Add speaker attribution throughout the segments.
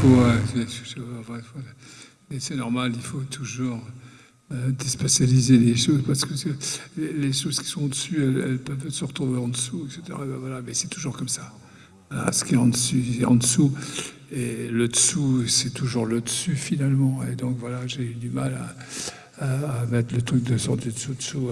Speaker 1: faut. euh, c'est normal, il faut toujours euh, déspatialiser les choses parce que les, choses qui sont au-dessus, elles, peuvent se retrouver en dessous, etc. Et ben voilà, mais c'est toujours comme ça. Ce qui est en dessus, est en dessous. Et le dessous, c'est toujours le dessus finalement. Et donc voilà, j'ai eu du mal à, à- mettre le truc de du dessous dessous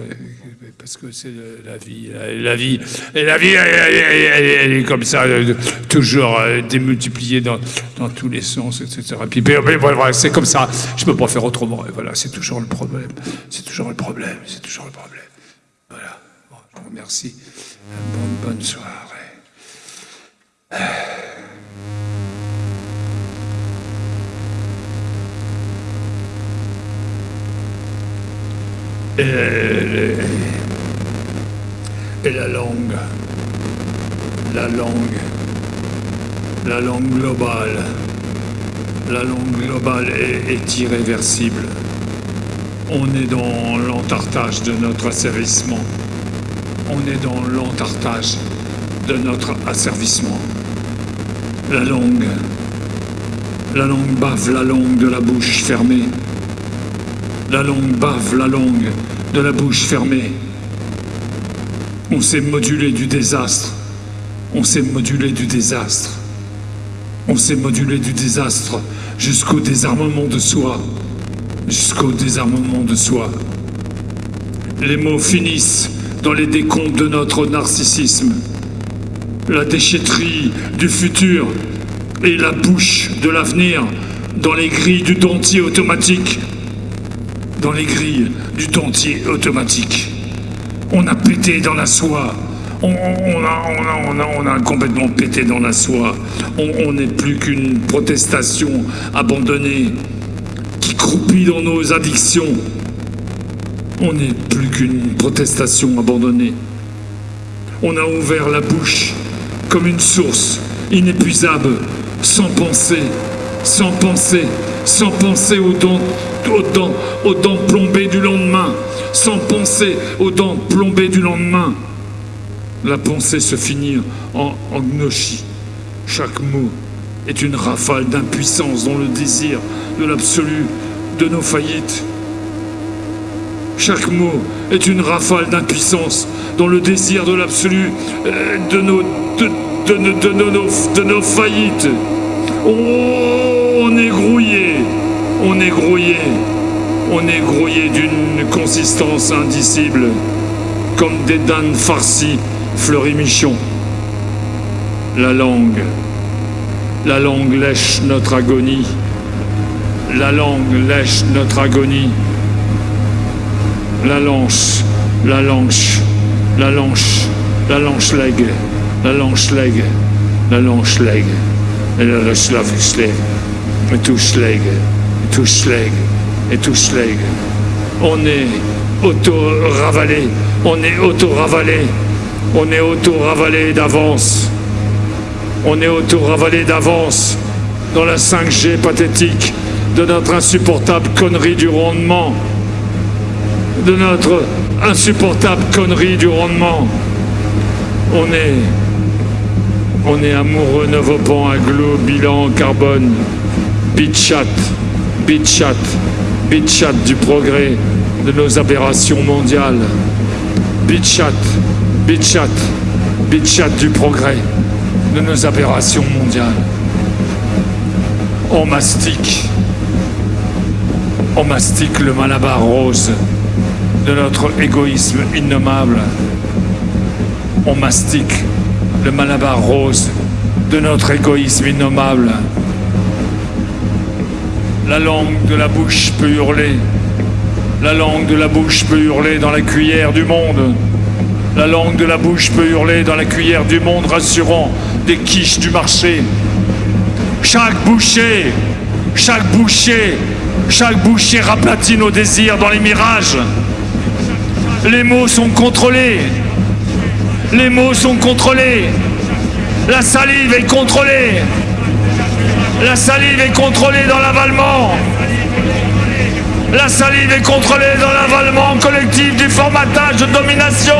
Speaker 1: parce que c'est la vie. La, vie, la vie, elle, est comme ça, euh, toujours euh, démultipliée dans, dans tous les sens, etc. Puis, voilà, c'est comme ça. Je peux pas faire autrement. Et voilà, c'est toujours le problème. C'est toujours le problème. C'est toujours le problème. Voilà. Je vous remercie. Bonne, bonne soirée. Et, la langue, la langue, la langue globale, la langue globale est, est irréversible. On est dans l'entartage de notre asservissement. On est dans l'entartage de notre asservissement. La langue, la langue bave la langue de la bouche fermée. La langue bave la langue de la bouche fermée. On s'est modulé du désastre. On s'est modulé du désastre. On s'est modulé du désastre jusqu'au désarmement de soi. Jusqu'au désarmement de soi. Les mots finissent dans les décomptes de notre narcissisme. La déchetterie du futur et la bouche de l'avenir dans les grilles du dentier automatique dans les grilles du dentier automatique. On a pété dans la soie. On, a, complètement pété dans la soie. On n'est plus qu'une protestation abandonnée qui croupit dans nos addictions. On n'est plus qu'une protestation abandonnée. On a ouvert la bouche comme une source inépuisable, sans penser, sans penser, sans penser aux dents, aux dents, plombées du lendemain, sans penser aux dents plombées du lendemain. La pensée se finit en, en gnochi. Chaque mot est une rafale d'impuissance dans le désir de l'absolu de nos faillites. Chaque mot est une rafale d'impuissance dans le désir de l'absolu euh, de, nos, faillites. On est grouillé, on est grouillé, on est grouillé d'une consistance indicible, comme des danes farcies fleurimichons. La langue, la langue lèche notre agonie, la langue lèche notre agonie. La lanche, la lanche, la lanche, la lanche leg, la lanche leg, la lanche leg, la slavish leg, et tout schleg, schleg, et tout schleg. On est auto-ravalé, on est auto-ravalé, on est auto-ravalé d'avance. On est auto-ravalé d'avance dans la 5G pathétique de notre insupportable connerie du rendement de notre insupportable connerie du rendement. On est. On est amoureux novopant, aglo, bilan, carbone, bitchat, bitchat, bitchat du progrès de nos aberrations mondiales. Bitchat, bitchat, bitchat du progrès de nos aberrations mondiales. On mastique, on mastique le malabar rose de notre égoïsme innommable. On mastique le malabar rose de notre égoïsme innommable. La langue de la bouche peut hurler. La langue de la bouche peut hurler dans la cuillère du monde. La langue de la bouche peut hurler dans la cuillère du monde, rassurant des quiches du marché. Chaque boucher, chaque boucher, chaque boucher raplatit nos désirs dans les mirages. Les mots sont contrôlés. Les mots sont contrôlés. La salive est contrôlée. La salive est contrôlée dans l'avalement. La salive est contrôlée dans l'avalement collectif du formatage de domination.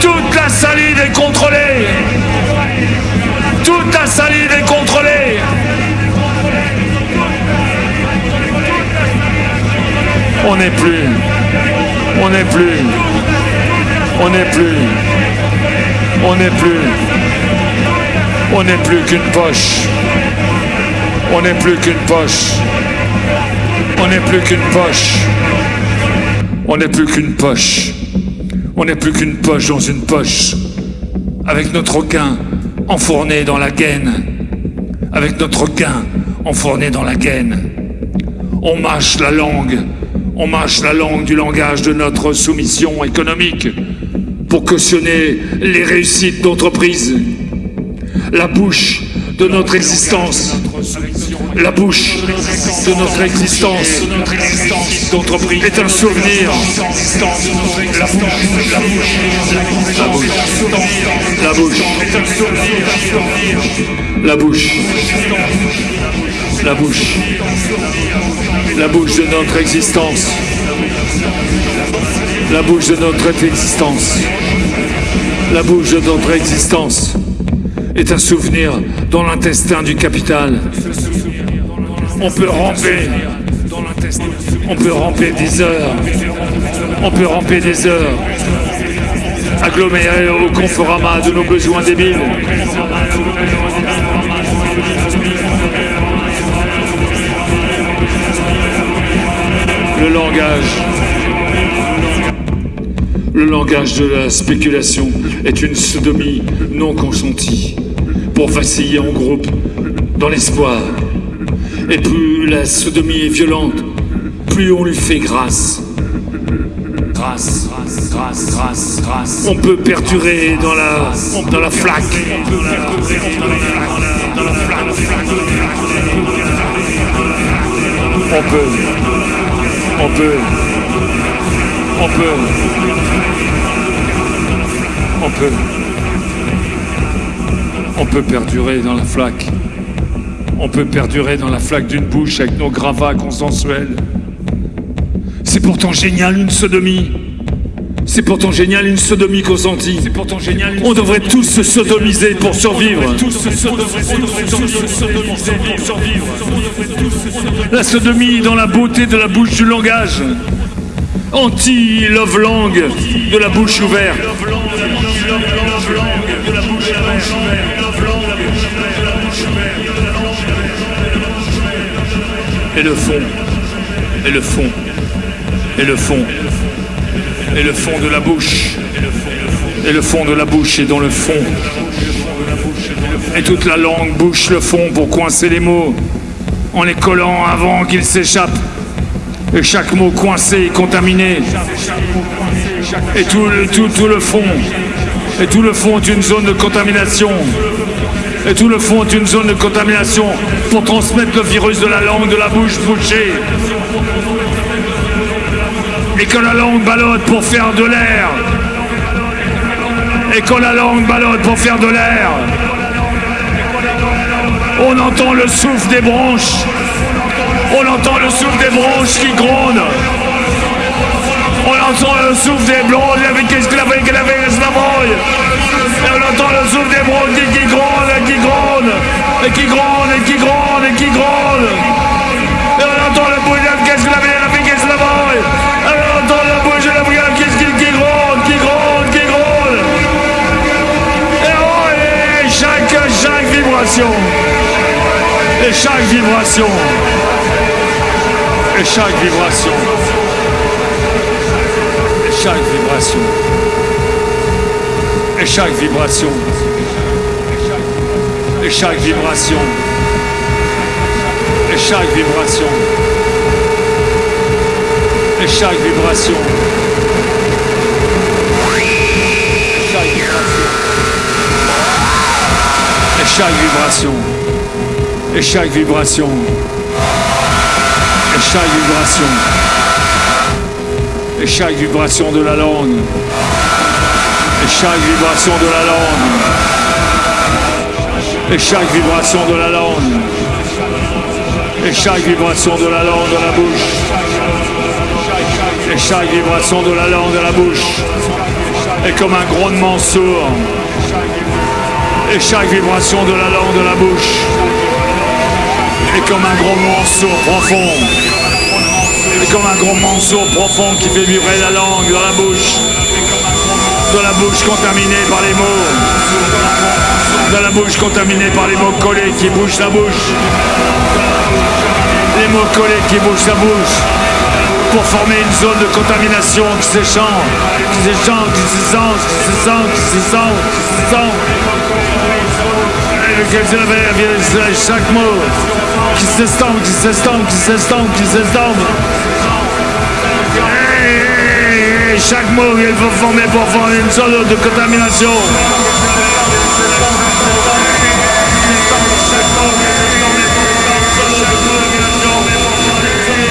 Speaker 1: Toute la salive est contrôlée. Toute la salive est contrôlée. On n'est plus. On n'est plus. On n'est plus. On n'est plus. On n'est plus qu'une poche. On n'est plus qu'une poche. On n'est plus qu'une poche. On n'est plus qu'une poche. On n'est plus qu'une poche dans une poche. Avec notre gain enfourné dans la gaine. Avec notre gain enfourné dans la gaine. On mâche la langue. On mâche la langue du langage de notre soumission économique pour cautionner les réussites d'entreprise. La bouche de notre existence. La bouche de notre existence. D'entreprise. Est un souvenir. La bouche, la bouche, la bouche, la bouche, la bouche, la bouche, la bouche de notre existence. La bouche de notre existence. La bouche de notre existence est un souvenir dans l'intestin du capital. On peut ramper. On peut ramper des heures. On peut ramper des heures. Agglomérés au conforama de nos besoins débiles. Le langage. Le langage de la spéculation est une sodomie non consentie pour vaciller en groupe dans l'espoir. Et plus la sodomie est violente, plus on lui fait grâce. Grâce, grâce, grâce, grâce. On peut perdurer dans la, dans la flaque. On peut, on peut, on peut, on peut, on peut perdurer dans la flaque. On peut perdurer dans la flaque d'une bouche avec nos gravats consensuels. C'est pourtant génial une sodomie. C'est pourtant génial une sodomie consentie. C'est pourtant génial. On devrait tous se sodomiser pour survivre. La sodomie dans la beauté de la bouche du langage. Anti-love langue de la bouche ouverte. Et le fond. Et le fond. Et le fond. Et le fond de la bouche. Et le fond de la bouche est dans le fond. Et toute la langue bouche le fond pour coincer les mots en les collant avant qu'ils s'échappent. Et chaque mot coincé est contaminé. Et tout, le- tout, tout le fond. Et tout le fond est une zone de contamination. Et tout le fond est une zone de contamination pour transmettre le virus de la langue de la bouche bouchée. Et quand la langue ballotte pour faire de l'air. Et quand la langue ballotte pour faire de l'air. On entend le souffle des branches. On entend le souffle des branches qui grondent. On entend le souffle des blondes avec qu'est-ce qu'il avait. Et on entend le souffle des branches qui, grondent, et qui grondent, et qui grondent, et qui grondent, et qui grondent. Et on entend le bruit de qu'est-ce qu'il avait, qu'elle avait, qu'est-ce qu'il avait. Et on entend le bruit de la brigade qu'est-ce qui gronde, qui gronde, qui gronde. Et oh, et chaque, chaque vibration. Et chaque vibration. Et chaque vibration. Et chaque vibration. Et chaque vibration. Et chaque vibration. Et chaque vibration. Et chaque vibration. Et chaque vibration. Et chaque vibration. Et chaque vibration. Et chaque vibration de la langue. Et chaque vibration de la langue. Et chaque vibration de la langue. Et chaque vibration de la langue de la bouche. Et chaque vibration de la langue de la bouche est comme un grondement sourd. Et chaque vibration de la langue de la bouche est comme un grondement sourd profond. Et comme un gros morceau profond qui fait vibrer la langue dans la bouche. Dans la bouche contaminée par les mots. Dans la bouche contaminée par les mots collés qui bougent la bouche. Les mots collés qui bougent la bouche pour former une zone de contamination qui s'échange, qui s'échange, qui sent, qui sent, qui sent, qui sent. Et chaque mot qui s'estompe, qui s'estompe, qui s'estompe, qui s'estompe. Et chaque mot il faut former pour former une zone de contamination.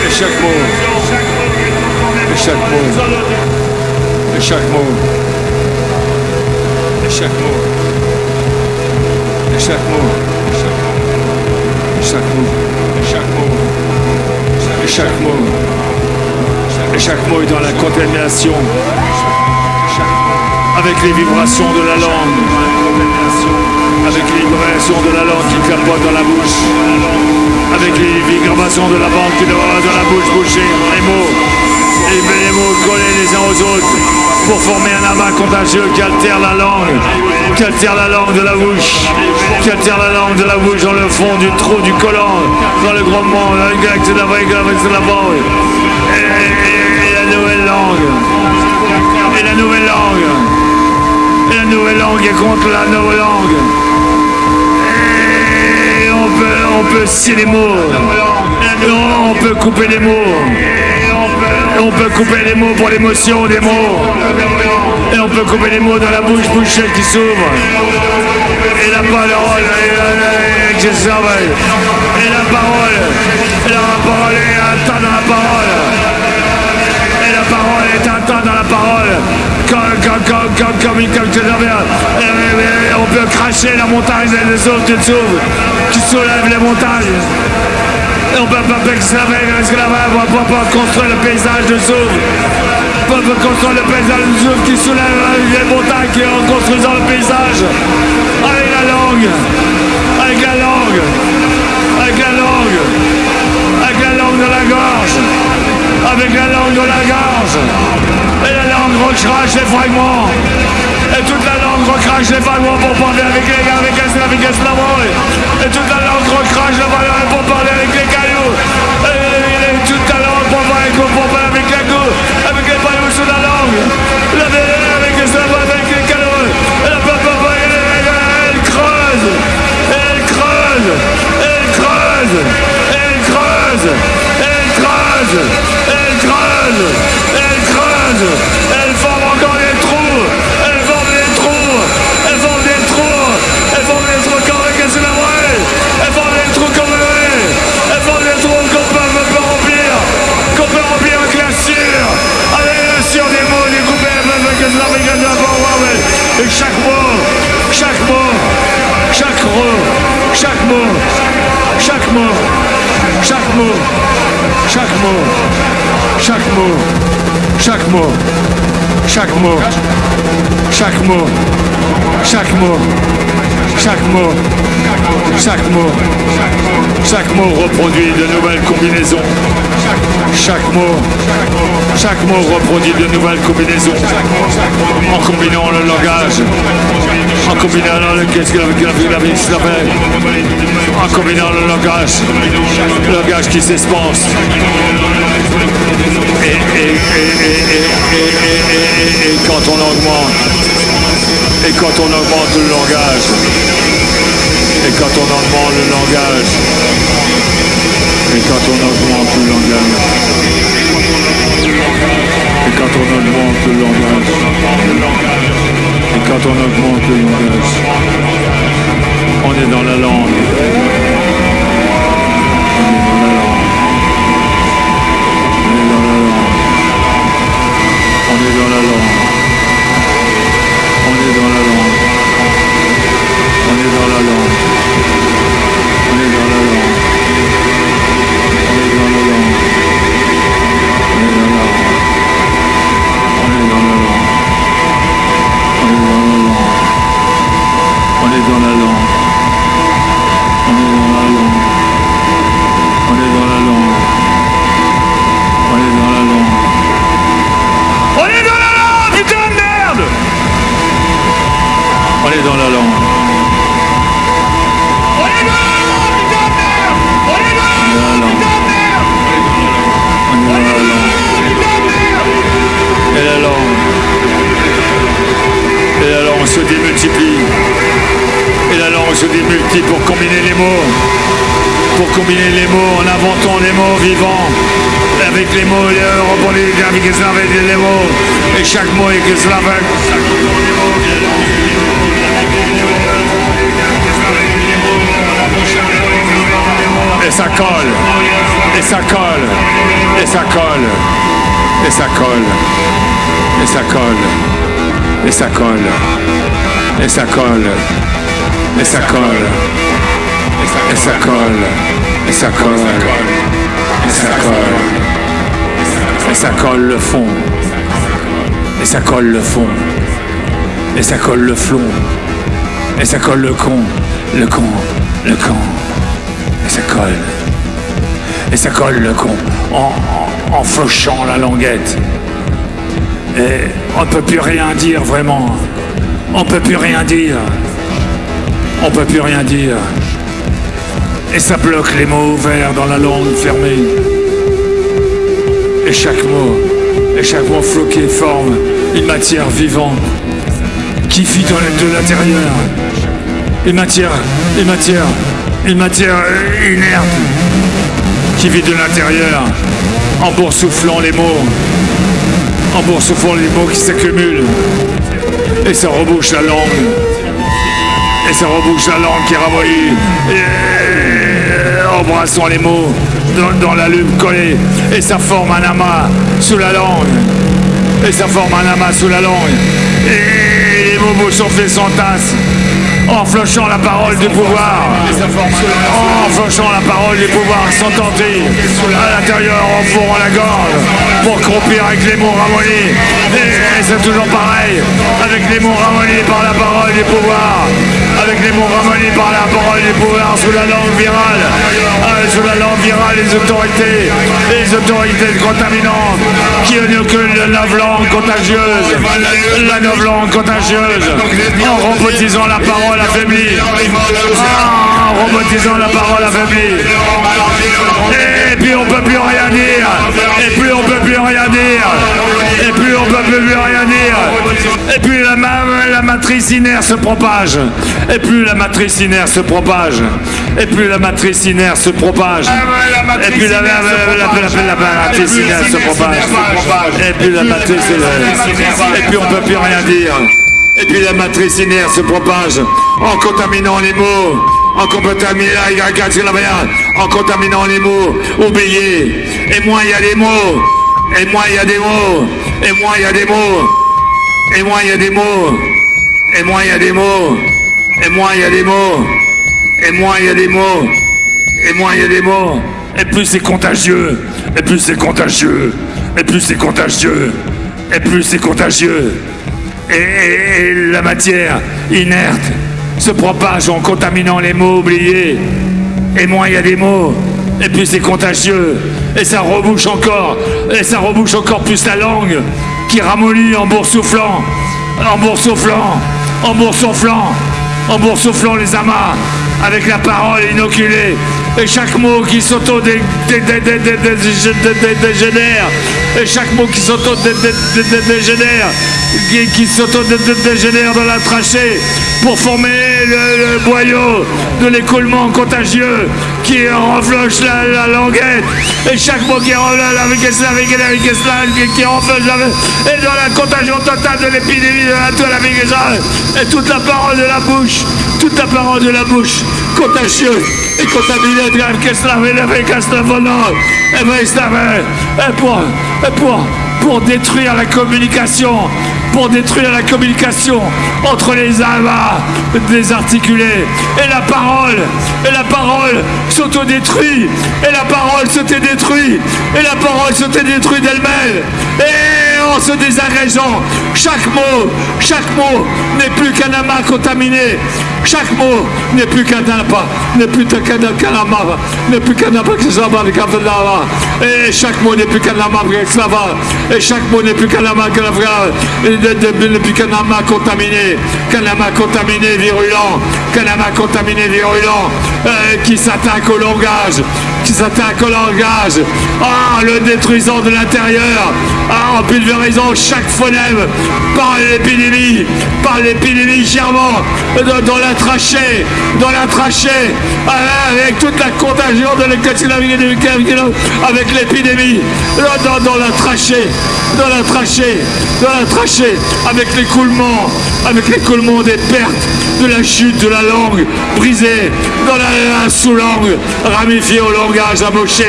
Speaker 1: Et chaque mot et chaque mot, et chaque mot, et chaque mot, et chaque mot, et chaque mot, et chaque mot, et chaque mot, et chaque mot est dans la contamination, avec les vibrations de la langue, avec les vibrations de la langue qui clapote dans la bouche, avec les vibrations de la bande qui doit dans la bouche. Bouchée, les mots et les mots collés les uns aux autres pour former un amas contagieux qui altère la langue, qui altère la langue de la bouche, qui altère la langue de la bouche dans le fond du trou du collant, dans le grondement, dans le grec de la de la langue. Et, la nouvelle langue, et la nouvelle langue, et la nouvelle langue est contre la nouvelle langue. Et on peut, on peut les mots, on peut couper les mots. On peut couper les mots pour l'émotion des mots. Et on peut couper les mots dans la bouche bouchée qui s'ouvre. Et la parole, et, et, et la parole, et la parole est un temps dans la parole. Et la parole est un temps dans la parole. Comme, comme, comme, comme, comme, comme, comme, on peut cracher la montagne des autres qui s'ouvrent, qui soulèvent les montagnes. On peut pas l'esclavage, on peut pas construire le paysage de Zouf. On peut construire le paysage de Zouf qui soulève les montagnes qui en construisant le paysage. Avec la langue, avec la langue, avec la langue, avec la langue de la gorge, avec la langue de la gorge. Et la langue recrache les fragments. Et toute la langue recrache les fragments pour parler avec les gars, avec les avec Et toute la langue recrache les fragments pour parler avec les cailloux. Toute la langue pour parler, pour parler avec la go, avec les pailloux sous la langue. La avec les avec les. Et la elle creuse. Elle creuse. Elle creuse. Elle creuse. Elle creuse. Elle creuse. Elle creuse. Elle forme encore des trous. Elle forme des trous. Elle forme des trous. Elle forme des trous la Et chaque mot, chaque mot, chaque mot, chaque mot, chaque mot, chaque mot, chaque mot, chaque mot, chaque mot, chaque mot, chaque mot, chaque mot, chaque mot, chaque mot, chaque mot reproduit de nouvelles combinaisons. Chaque mot, chaque mot reproduit de nouvelles combinaisons. En combinant le langage, en combinant le qu'est-ce que en combinant le langage, le langage qui s'espace. Et, quand on augmente, et quand on augmente le langage, et quand on augmente le langage, et quand on augmente le langage, et quand on augmente le langage, et quand on augmente le langage, on est dans la langue. Et ça colle. Et ça colle. Et ça colle. Et ça colle. Et ça colle. Et ça colle. Et ça colle. Et ça colle le fond. Et ça colle le fond. Et ça colle le flon. Et ça colle le con. Le con. Le con. Et ça colle. Et ça colle le con. En, en, en fauchant la languette. Et on peut plus rien dire vraiment. On peut plus rien dire. On peut plus rien dire. Et ça bloque les mots ouverts dans la langue fermée. Et chaque mot, et chaque mot floqué forme une matière vivante qui vit de l'intérieur. Une matière, une matière, une matière inerte qui vit de l'intérieur en boursouflant les mots, en boursouflant les mots qui s'accumulent. Et ça rebouche la langue. Et ça rebouche la langue qui ramollit. Et embrassant les mots dans, la lune collée. Et ça forme un amas sous la langue. Et ça forme un amas sous la langue. Et les mots sont faits sans tasse. En flochant la parole du pouvoir. En flochant la parole du pouvoir sans tenter. À l'intérieur, en fourrant la gorge. Pour croupir avec les mots ramollis. Et c'est toujours pareil. Avec les mots ramollis par la parole du pouvoir. Avec les mots ramollis par la parole du pouvoir sous la langue virale. Euh, sous la langue virale, les autorités. Les autorités contaminantes. Qui inoculent la langue contagieuse. La langue contagieuse. En robotisant la parole affaiblie. Ah, En robotisant la parole affaiblie. Et puis on peut plus rien dire. Et puis on peut plus rien dire. Et puis on peut plus rien dire. Et puis la, ma- la matrice inerte se propage. Et plus la matrice inerte se propage. Et plus la matrice inerte se propage. Et puis la, matrice inerte se propage. Et puis la matrice inerte. Et puis on peut plus rien dire. Et puis la matrice inerte se propage en contaminant les mots, en contaminant il y a la mer, en contaminant les mots. Et moi il y a des mots, et moi il y a des mots, et moi il y a des mots, et moi il y a des mots, et moi il y a des mots, et moi il y a des mots, et moi il y a des mots, et moi il y a des mots. Et plus c'est contagieux, et plus c'est contagieux, et plus c'est contagieux, et plus c'est contagieux. Et la matière inerte se propage en contaminant les mots oubliés. Et moins il y a des mots, et plus c'est contagieux. Et ça rebouche encore, et ça rebouche encore plus la langue qui ramollit en boursouflant, en boursouflant, en boursouflant, en boursouflant les amas avec la parole inoculée. Et chaque mot qui s'auto-dégénère, et chaque mot qui s'auto-dégénère, qui, s'auto-dégénère dans la trachée pour former le, boyau de l'écoulement contagieux qui renfloche la, la languette. Et chaque mot qui renfloche la, et dans la contagion totale de l'épidémie de la toile et toute la parole de la bouche, toute la parole de la bouche contagieuse et contaminée de grave qu'est-ce la volante, et ben il savait, et pour, et pour, pour détruire la communication, pour détruire la communication entre les amas désarticulés. Et la parole, et la parole s'autodétruit, et la parole se détruit, et la parole se détruit d'elle-même, et en se désagrégeant, chaque mot, chaque mot n'est plus qu'un amas contaminé, chaque mot n'est plus qu'un amas, n'est plus qu'un amas, n'est plus qu'un amas que ça va. Et chaque mot n'est plus qu'un lama esclava. Et chaque mot n'est plus qu'un lama n'est plus qu'un lama contaminé. Qu'un lama contaminé, virulent. Qu'un lama contaminé, virulent. Euh, qui s'attaque au langage. Qui s'attaque au langage. Ah, le détruisant de l'intérieur. Ah, en pulvérisant chaque phonème par l'épidémie. Par l'épidémie germant dans, la trachée. Dans la trachée. Avec toute la contagion de avec l'épidémie, dans, la trachée, dans la trachée, dans la trachée, avec l'écoulement, avec l'écoulement des pertes, de la chute de la langue brisée, dans la, sous-langue ramifiée voyage à Moshe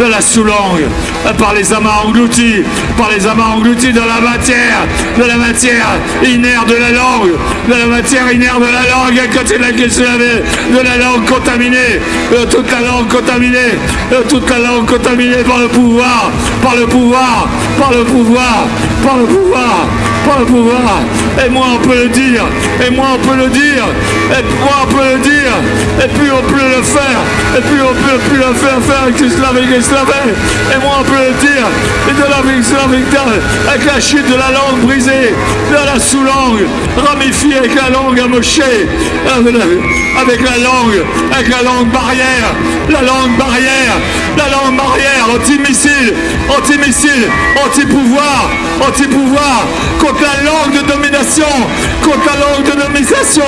Speaker 1: dans la sous-langue, par les amas engloutis, par les amas engloutis dans la matière, de la matière inerte de la langue, de la matière inerte de la langue, à côté de la de la langue contaminée, toute la langue contaminée, toute la langue contaminée par le pouvoir, par le pouvoir, par le pouvoir, par le pouvoir, par le pouvoir. Et moi on peut le dire, et moi on peut le dire, et moi on peut le dire, et puis on peut le faire, et puis on peut plus le faire faire avec l'esclave et moi on peut le dire, et de la avec la chute de la langue brisée, de la sous-langue, ramifiée avec la langue amochée, avec la langue, avec la langue barrière, la langue barrière, la langue barrière, anti-missile, anti-missile, anti-pouvoir, anti-pouvoir, contre la langue de domination, contre la langue de domination,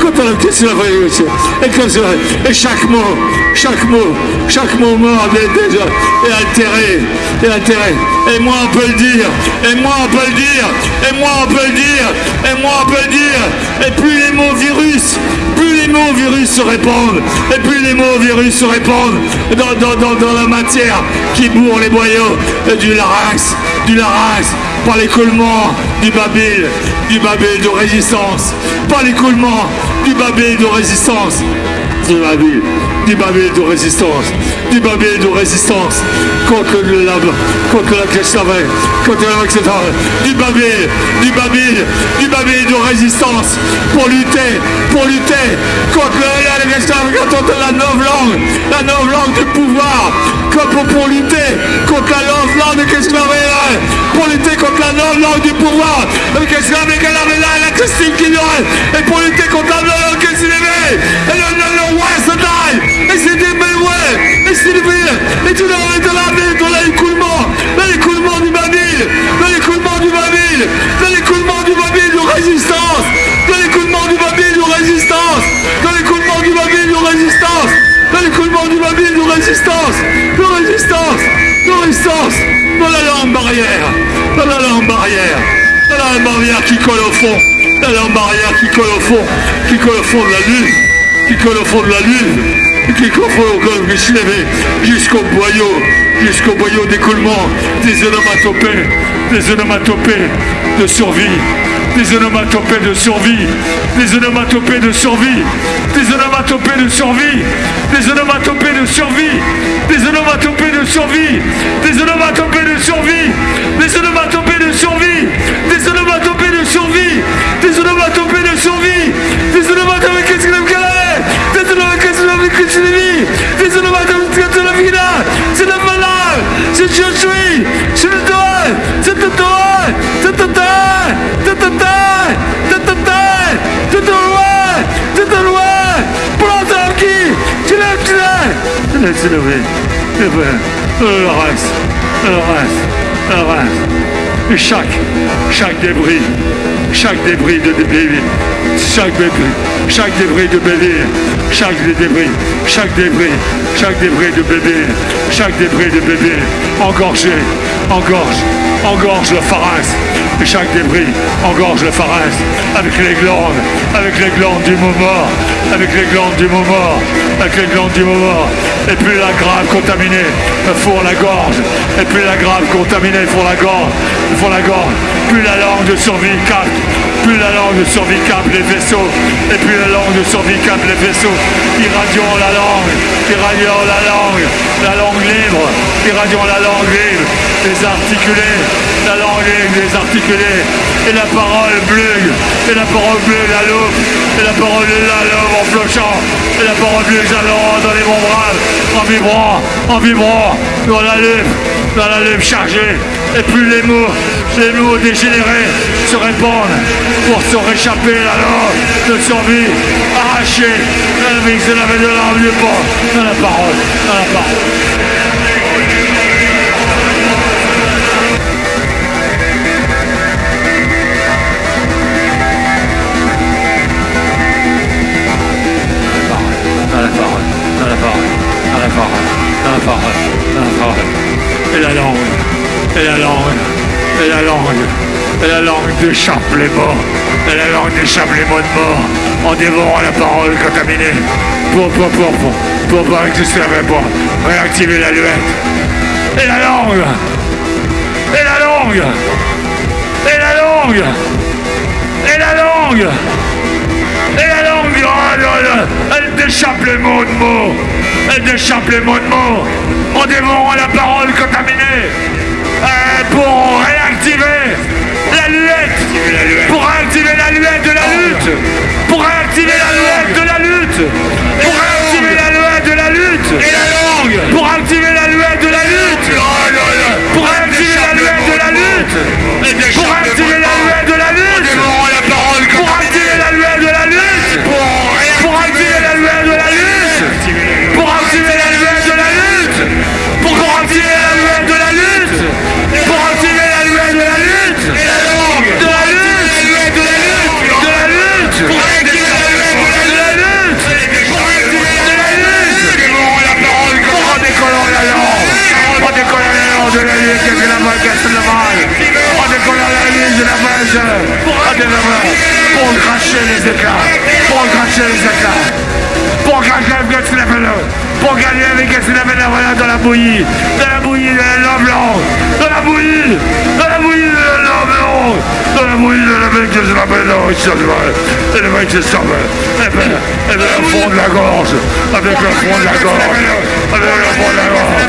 Speaker 1: contre la question et, et chaque mot, chaque mot, chaque mot mort déjà est altéré, est altéré. Et moi on peut le dire, et moi on peut le dire, et moi on peut le dire, et moi on peut le dire, et plus les mots virus, plus les mots virus se répandent, et plus les mots virus se répandent dans, la matière qui bourre les boyaux du larynx, du larynx, par l'écoulement du babil, du babil de résistance, par l'écoulement du babil de résistance, du babil, du babil de résistance, du babil de résistance. Contre le lab, contre la contre la du babil, du babil, du babil de résistance pour lutter, pour lutter contre la, contre la langue, la langue du pouvoir, pour, pour lutter contre la langue de Keshavé, pour lutter contre la langue du pouvoir, de Keshavé, la Christine qui et pour lutter contre la langue de Keshavé, et le, le, le, et c'est des ouais, et c'est des et tu de la ville dans l'écoulement, dans l'écoulement du Babil, dans l'écoulement du Babil, dans l'écoulement du Babil de résistance, dans l'écoulement du Babil de résistance, dans l'écoulement du Babil de résistance, dans l'écoulement du Babil de résistance, de résistance, de résistance, dans la langue barrière, dans la langue barrière, dans la langue barrière qui colle au fond, la langue barrière qui colle au fond, qui colle au fond de la lune, qui colle au fond de la lune, qui se lever jusqu'au boyau, jusqu'au boyau d'écoulement des onomatopées, des onomatopées de survie, des onomatopées de survie, des onomatopées de survie, des onomatopées de survie, des onomatopées de survie, des onomatopées de survie, des onomatopées de survie, des onomatopées de survie, des onomatopées de survie, des onomatopées de survie, des onomatopées qu'est-ce c'est vie, des onomatopées de la vida, c'est la valeur, c'est je suis, c'est le droit, c'est le droit, c'est le droit, c'est le c'est le c'est le droit, c'est le pour l'entendre qui, tu l'as, c'est le c'est le reste, le reste, le reste, chaque, chaque débris, chaque débris de débris, chaque débris, chaque débris de bébé, chaque débris, chaque débris, chaque débris de bébé, chaque débris de bébé, engorgé, engorge, engorge le chaque débris engorge le pharynx avec les glandes, avec les glandes du moment, avec les glandes du moment, avec les glandes du moment, et puis la grave contaminée pour la gorge, et puis la grave contaminée pour la gorge, pour la gorge, puis la langue de survie capte, plus la langue de survie capte les vaisseaux, et puis la langue de survie capte les vaisseaux, irradions la langue, irradions la langue, la langue libre, irradions la langue libre, désarticulée, la langue est désarticulée, et la parole bleue, et la parole bleue, la loupe, et la parole de la loupe en flochant, et la parole bleue, j'allons dans les bras, en vibrant, en vibrant, dans la loupe, dans la loupe chargée, et plus les mots, les mots dégénérés se répandent pour se réchapper la langue de survie, arrachée, la vie, c'est la de l'arme du dans la parole, dans la parole. Parole, la parole. Et la langue, et la langue, et la langue, et la langue déchappe les morts, et la langue déchappe les mots de mort en dévorant la parole contaminée pour, pour, pour, pour, pour pas exister moi, réactiver la luette. Et la langue, et la langue, et la langue, et la langue. Là elle déchappe les mots de mots. Elle déchappe les mots de mots en dévorant la parole contaminée. Pour réactiver la luette. Pour réactiver la luette de la lutte. Pour réactiver la luette de la lutte. Pour réactiver la luette de la lutte. Et la langue. Pour activer la luette de la lutte. Pour réactiver la luette de la lutte. Pour activer la luette de la lutte. Pour cracher les éclats. Pour gagner avec qu'est-ce qu'il a fait là Voilà dans la bouillie. Dans la bouillie de la lampe blanche. Dans la bouillie. Dans la bouillie de la lampe blanche. Dans la bouillie de la mec. Il se Et le mec se. Et au fond de la gorge. Avec le fond de la gorge. Avec le fond de la gorge.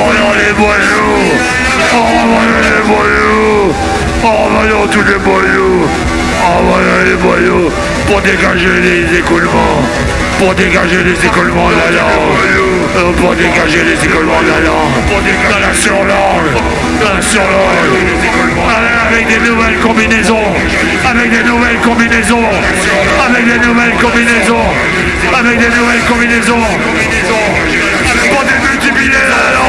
Speaker 1: En les. En les. En tous les. En revoyant les boyaux. Pour dégager les écoulements. Pour dégager les écoulements de la langue. Euh, Pour dégager les écoulements de la langue. Pour dégager la surlangue. La surlangue. Avec des nouvelles combinaisons. Avec des nouvelles combinaisons. Avec des nouvelles combinaisons. Avec des nouvelles combinaisons. Pour démultiplier la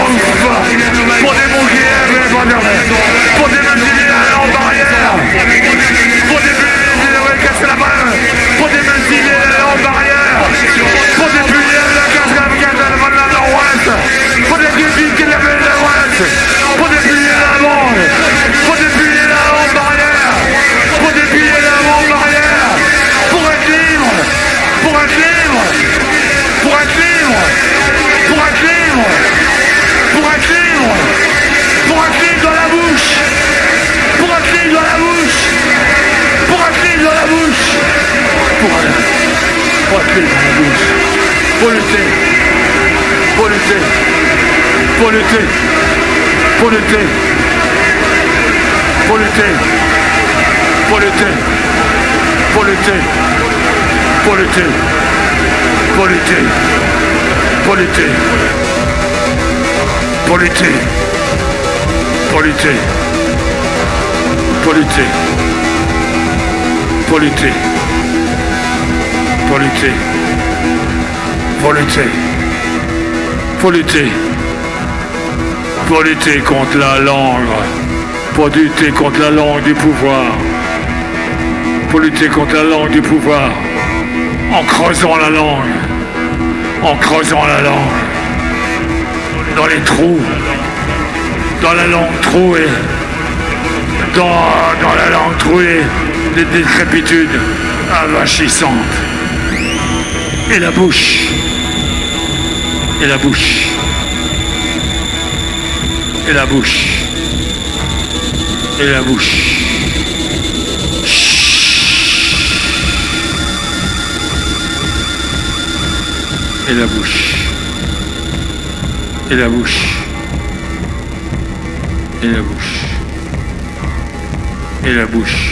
Speaker 1: pour être libre dans la bouche. Pour lutter. Pour lutter. Pour lutter. Pour lutter. Pour faut lutter. Faut lutter. Faut lutter. Faut lutter contre la langue. Faut lutter contre la langue du pouvoir. Faut lutter contre la langue du pouvoir. En creusant la langue. En creusant la langue. Dans les trous. Dans la langue trouée. Dans, la langue trouée des décrépitudes avachissantes et la bouche. Et la bouche. Et la bouche. Et la bouche. Et la bouche. Et la bouche. Et la bouche. Et la bouche.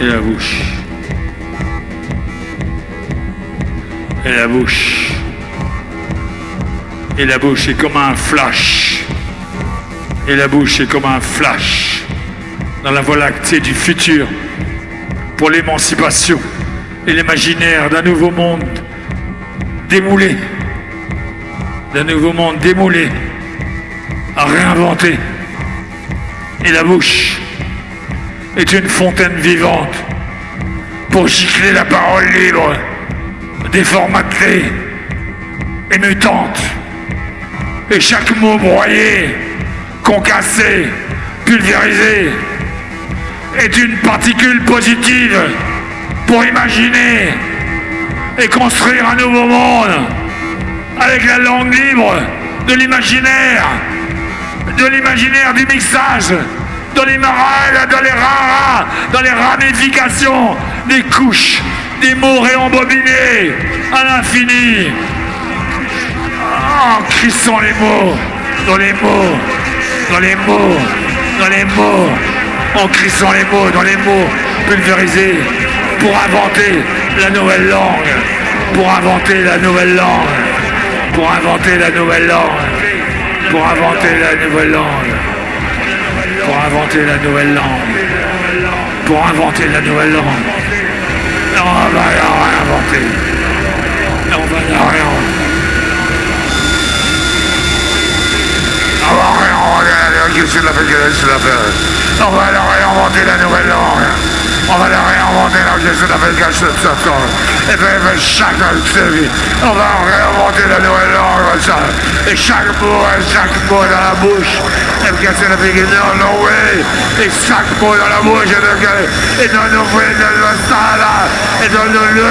Speaker 1: Et la bouche. Et la bouche. Et la bouche est comme un flash. Et la bouche est comme un flash dans la voie lactée du futur pour l'émancipation et l'imaginaire d'un nouveau monde démoulé, d'un nouveau monde démoulé, à réinventer. Et la bouche est une fontaine vivante pour gicler la parole libre, déformatée et mutante. Et chaque mot broyé, concassé, pulvérisé, est une particule positive pour imaginer et construire un nouveau monde avec la langue libre de l'imaginaire, de l'imaginaire du mixage, dans les marins, dans les raras, dans les ramifications des couches, des mots réembobinés à l'infini, en crissant les mots, dans les mots, dans les mots, dans les mots, en crissant les mots, dans les mots pulvérisés pour inventer la nouvelle langue, pour inventer la nouvelle langue, pour inventer la nouvelle langue, pour inventer la nouvelle langue, pour inventer la nouvelle langue, pour inventer la nouvelle langue. on va la réinventer. on va la réinventer. On va réinventer la On va la réinventer la nouvelle langue. On va la réinventer la question d'appel cache de Satan. Et puis chaque vie, on va réinventer la nouvelle langue. Et chaque mot, chaque mot dans la bouche. C'est la beginner, no way. Et chaque mot dans la bouche. Et dans nos fruits de la sala. Et dans nos lieux,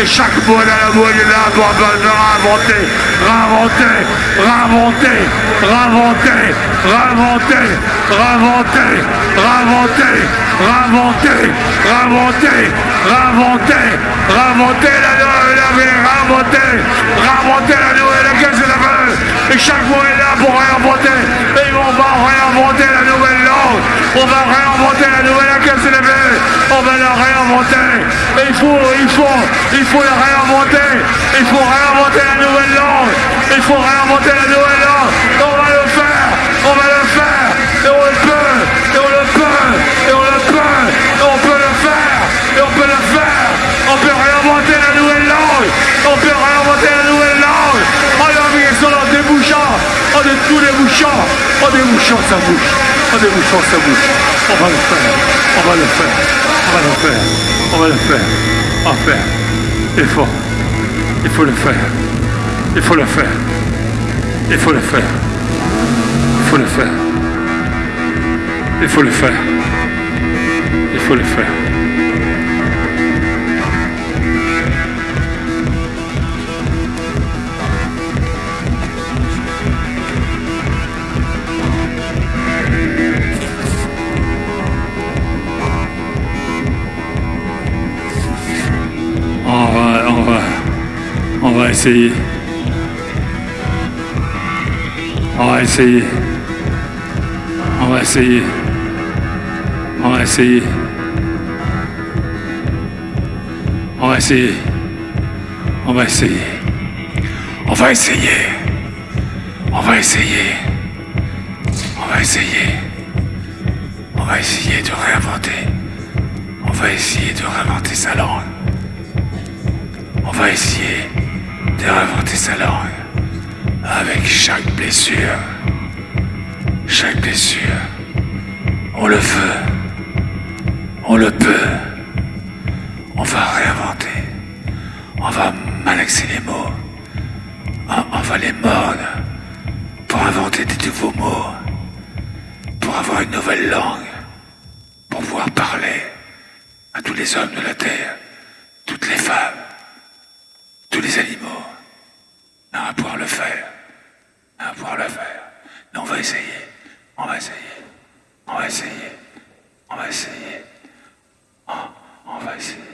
Speaker 1: et chaque mot dans la est là pour réinventer, réinventer, réinventer, réinventer, réinventer, réinventer, réinventer, réinventer, réinventer, réinventer, réinventer la nouvelle, réinventer, réinventer la nouvelle Et chaque mot est là pour réinventer. Et on va réinventer la nouvelle langue. On va réinventer la nouvelle la On va la réinventer. Et il faut, il faut, il faut la réinventer. Il faut réinventer la nouvelle langue. Il faut réinventer la nouvelle langue. Débouchant, en tout débouchant, en débouchant sa bouche, en débouchant sa bouche. On va le faire, on va le faire, on va le faire, on va le faire, on va faire. Il faut, il faut le faire, il faut le faire, il faut le faire, il faut le faire, il faut le faire faut le faire. Essayer. On va essayer. On va essayer. On va essayer. On va essayer. On va essayer. On va essayer. On va essayer. On va essayer. On va essayer de réinventer. On va essayer de réinventer sa langue. On va essayer réinventer sa langue. Avec chaque blessure. Chaque blessure. On le veut. On le peut. On va réinventer. On va malaxer les mots. On, va les mordre pour inventer des nouveaux mots. Pour avoir une nouvelle langue. Pour pouvoir parler à tous les hommes de la terre, toutes les femmes, tous les animaux. On va pouvoir le faire. On va pouvoir le faire. Mais on va essayer. On va essayer. On va essayer. On va essayer. on va essayer.